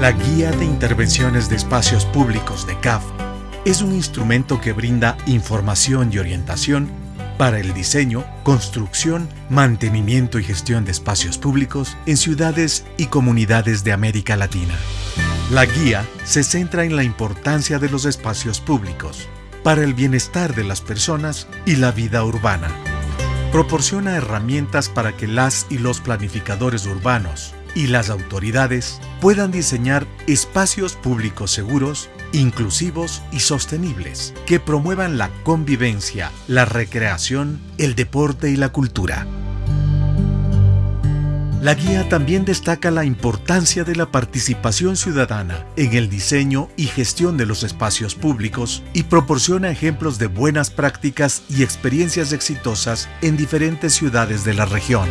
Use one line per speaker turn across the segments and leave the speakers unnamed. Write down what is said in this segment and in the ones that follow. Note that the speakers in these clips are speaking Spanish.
La Guía de Intervenciones de Espacios Públicos de CAF es un instrumento que brinda información y orientación para el diseño, construcción, mantenimiento y gestión de espacios públicos en ciudades y comunidades de América Latina. La guía se centra en la importancia de los espacios públicos para el bienestar de las personas y la vida urbana. Proporciona herramientas para que las y los planificadores urbanos y las autoridades puedan diseñar espacios públicos seguros, inclusivos y sostenibles que promuevan la convivencia, la recreación, el deporte y la cultura. La guía también destaca la importancia de la participación ciudadana en el diseño y gestión de los espacios públicos y proporciona ejemplos de buenas prácticas y experiencias exitosas en diferentes ciudades de la región.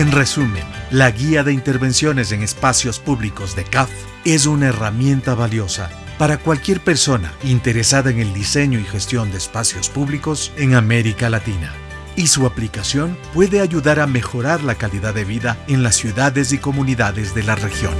En resumen, la Guía de Intervenciones en Espacios Públicos de CAF es una herramienta valiosa para cualquier persona interesada en el diseño y gestión de espacios públicos en América Latina y su aplicación puede ayudar a mejorar la calidad de vida en las ciudades y comunidades de la región.